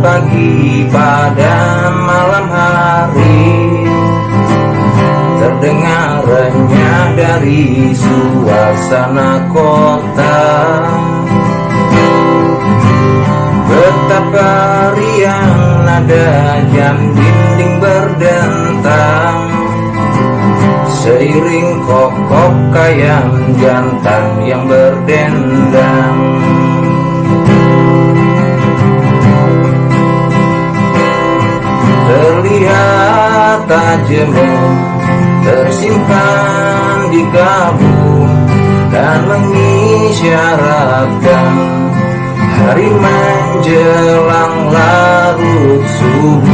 pagi pada malam hari. Terdengarnya dari suasana kota. Betapa riang nada jam dinding berdentang. Seiring kokok kayang jantan yang berdendang Terlihat tajam tersimpan di kabut Dan mengisyaratkan hari menjelang larut subuh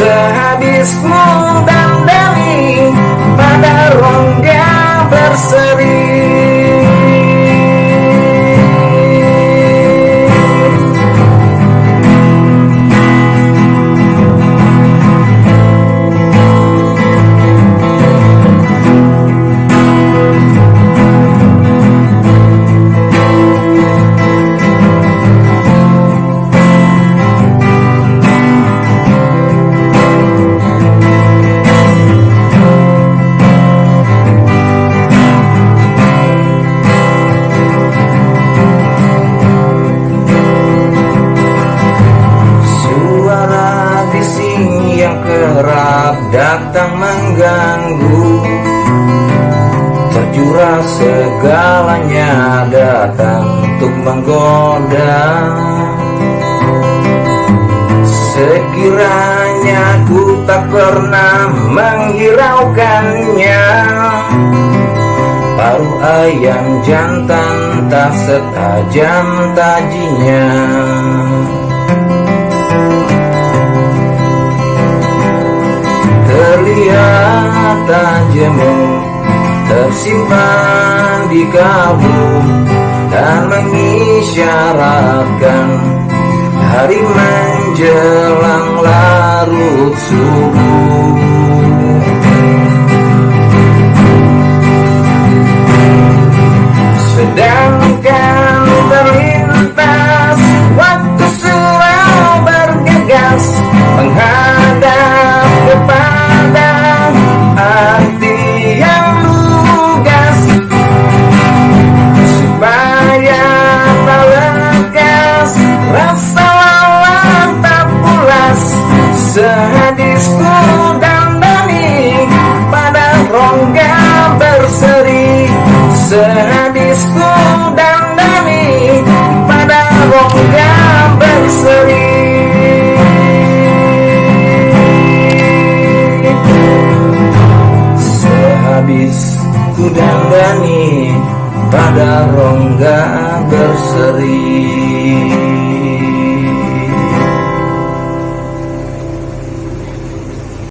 Sehabis ku dandani pada rongga berseri bising yang kerap datang mengganggu. Terjurah segalanya datang untuk menggoda. Sekiranya ku tak pernah menghiraukannya Paruh ayam jantan tak setajam tajinya tajammu tersimpan di kabut Dan mengisyaratkan hari menjelang larut subuh. Sedangkan Sehadis ku dandani pada rongga berseri. Sehabis ku dandani pada rongga berseri